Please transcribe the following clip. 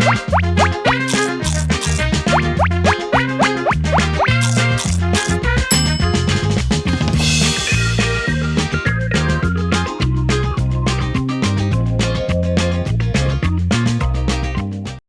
What?